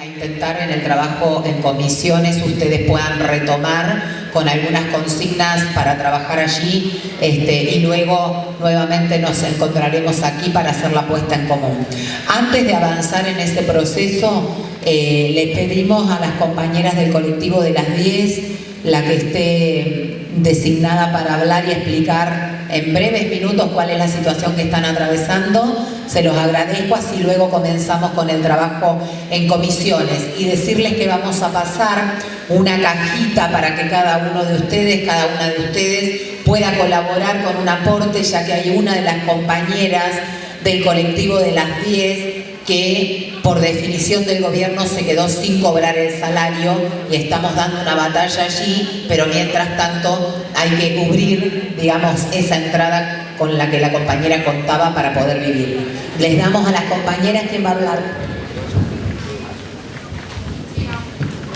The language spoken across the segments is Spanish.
a intentar en el trabajo en comisiones ustedes puedan retomar con algunas consignas para trabajar allí este, y luego nuevamente nos encontraremos aquí para hacer la puesta en común. Antes de avanzar en ese proceso, eh, les pedimos a las compañeras del colectivo de las 10, la que esté designada para hablar y explicar en breves minutos cuál es la situación que están atravesando, se los agradezco, así luego comenzamos con el trabajo en comisiones. Y decirles que vamos a pasar una cajita para que cada uno de ustedes, cada una de ustedes pueda colaborar con un aporte, ya que hay una de las compañeras del colectivo de las 10 que por definición del gobierno se quedó sin cobrar el salario y estamos dando una batalla allí, pero mientras tanto hay que cubrir, digamos, esa entrada con la que la compañera contaba para poder vivir. Les damos a las compañeras quien va a hablar.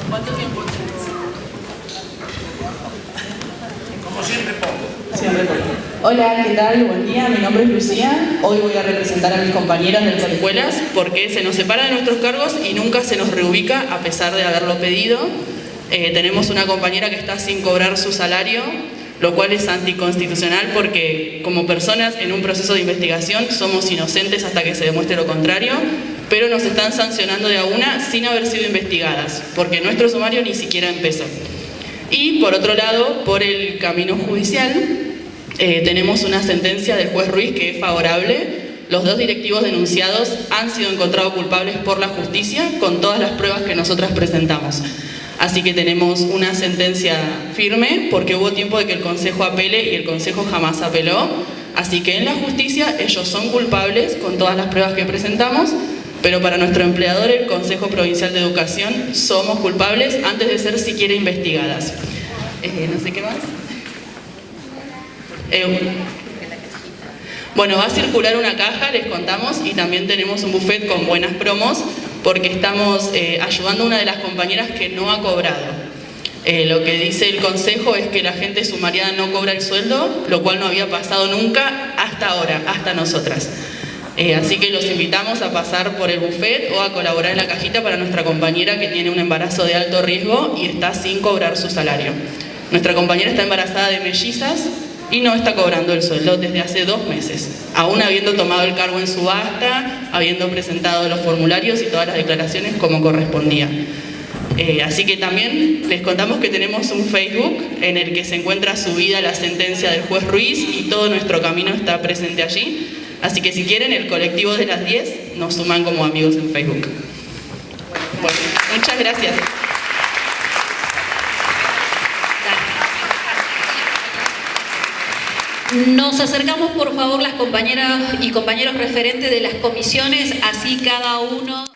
¿Cuánto tiempo Como siempre poco. Siempre poco. Hola, ¿qué tal? Buen día, mi nombre es Lucía. Hoy voy a representar a mis compañeras de las escuelas porque se nos separa de nuestros cargos y nunca se nos reubica a pesar de haberlo pedido. Eh, tenemos una compañera que está sin cobrar su salario lo cual es anticonstitucional porque como personas en un proceso de investigación somos inocentes hasta que se demuestre lo contrario, pero nos están sancionando de a una sin haber sido investigadas, porque nuestro sumario ni siquiera empezó. Y por otro lado, por el camino judicial, eh, tenemos una sentencia del juez Ruiz que es favorable. Los dos directivos denunciados han sido encontrados culpables por la justicia con todas las pruebas que nosotras presentamos. Así que tenemos una sentencia firme porque hubo tiempo de que el Consejo apele y el Consejo jamás apeló. Así que en la justicia ellos son culpables con todas las pruebas que presentamos, pero para nuestro empleador, el Consejo Provincial de Educación, somos culpables antes de ser siquiera investigadas. Eh, no sé qué más. Eh, bueno, va a circular una caja, les contamos, y también tenemos un buffet con buenas promos porque estamos eh, ayudando a una de las compañeras que no ha cobrado. Eh, lo que dice el consejo es que la gente sumariada no cobra el sueldo, lo cual no había pasado nunca hasta ahora, hasta nosotras. Eh, así que los invitamos a pasar por el buffet o a colaborar en la cajita para nuestra compañera que tiene un embarazo de alto riesgo y está sin cobrar su salario. Nuestra compañera está embarazada de mellizas y no está cobrando el sueldo desde hace dos meses, aún habiendo tomado el cargo en subasta, habiendo presentado los formularios y todas las declaraciones como correspondía. Eh, así que también les contamos que tenemos un Facebook en el que se encuentra subida la sentencia del juez Ruiz y todo nuestro camino está presente allí. Así que si quieren, el colectivo de las 10 nos suman como amigos en Facebook. Bueno, muchas gracias. Nos acercamos por favor las compañeras y compañeros referentes de las comisiones, así cada uno...